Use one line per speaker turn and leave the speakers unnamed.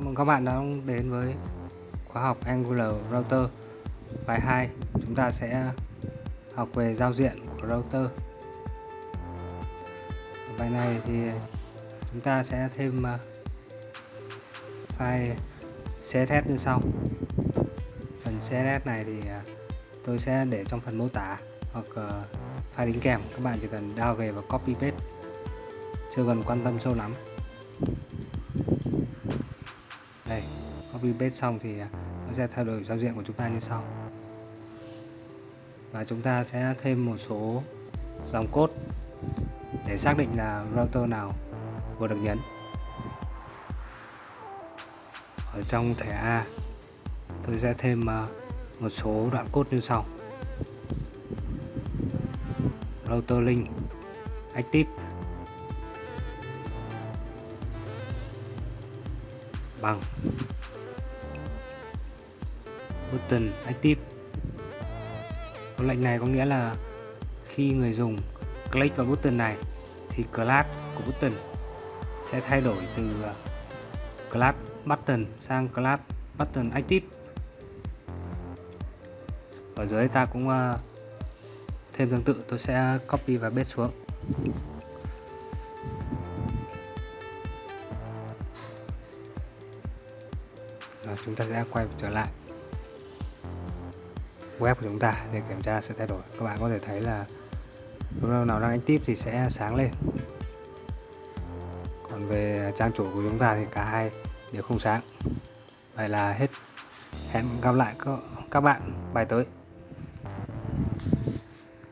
Cảm ơn các bạn đã đến với khóa học Angular Router. Bài 2 chúng ta sẽ học về giao diện của router. Bài này thì chúng ta sẽ thêm à, file CSS như sau. Phần CSS này thì à, tôi sẽ để trong phần mô tả hoặc à, file đính kèm. Các bạn chỉ cần download về và copy paste. Chưa cần quan tâm sâu lắm. Copy paste xong thì nó sẽ thay đổi giao diện của chúng ta như sau. Và chúng ta sẽ thêm một số dòng code để xác định là router nào vừa được nhấn. Ở trong thẻ A, tôi sẽ thêm ờ, một số đoạn code như sau. Router link, active, bằng button active. Câu lệnh này có nghĩa là khi người dùng click vào button này thì class của button sẽ thay đổi từ à, class button sang class button active. Ở dưới ta cũng à, thêm tương tự tôi sẽ copy và paste xuống. Rồi, chúng ta sẽ quay trở lại web của chúng ta để kiểm tra sự thay đổi. Các bạn có thể thấy là lúc nào đang active thì sẽ sáng lên. Còn về trang chủ của chúng ta thì cả hai đều không sáng. Vậy là hết. Hẹn gặp lại các bạn bài tới.